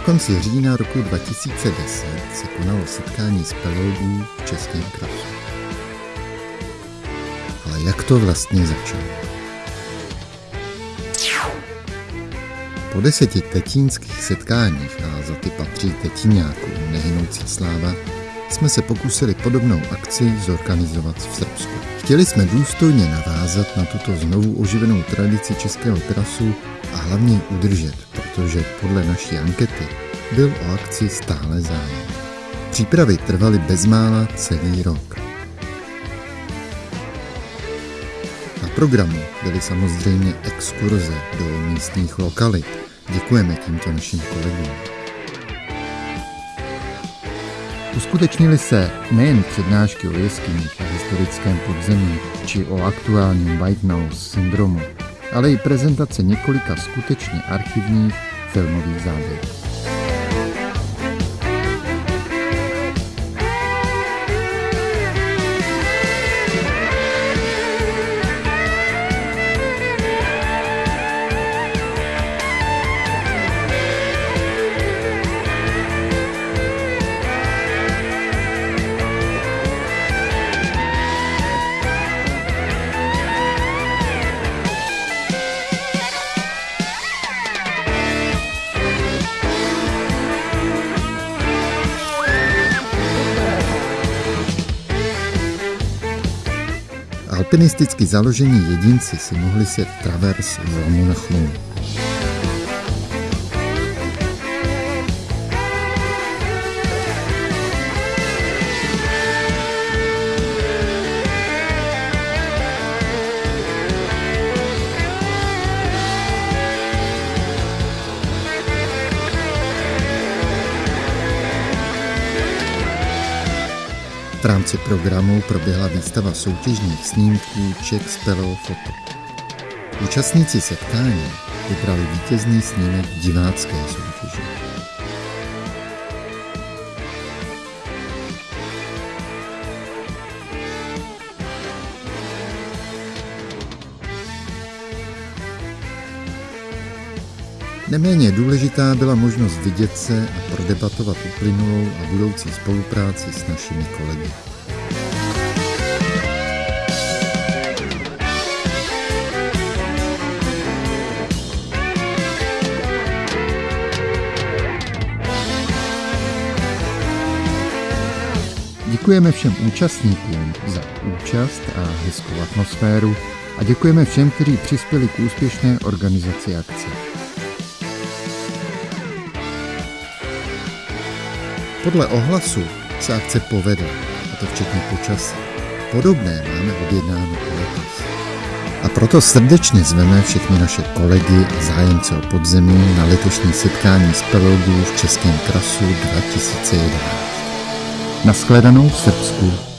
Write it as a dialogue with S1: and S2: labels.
S1: konci října roku 2010 se konalo setkání speleologů v Českém krasu. Ale jak to vlastně začalo? Po deseti tetínských setkáních, a za ty patří tetíňáků nehynoucí sláva, jsme se pokusili podobnou akci zorganizovat v Srbsku. Chtěli jsme důstojně navázat na tuto znovu oživenou tradici českého krasu a hlavně udržet, protože podle naší ankety byl o akci stále zájem. Přípravy trvaly bezmála celý rok. Na programu byly samozřejmě exkurze do místních lokalit. Děkujeme tímto našim kolegům. Uskutečnily se nejen přednášky o jeskyních a historickém podzemí či o aktuálním White Nose syndromu, ale i prezentace několika skutečně archivních termorizade. Alpinisticky založení jedinci si mohli sjet travers z lomu na. V rámci programu proběhla výstava soutěžních snímků Czech Spello Foto. Účastníci setkání vybrali vítězný snímek divácké soutěže. Neméně důležitá byla možnost vidět se a prodebatovat uplynulou a budoucí spolupráci s našimi kolegy. Děkujeme všem účastníkům za účast a hezkou atmosféru a děkujeme všem, kteří přispěli k úspěšné organizaci akce. Podle ohlasu se akce povedla, a to včetně počasí. Podobné máme objednáno letos. A proto srdečně zveme všechny naše kolegy a zájemce o podzemí na letošní setkání speleologů v Českém krasu 2011. Naschledanou v Srbsku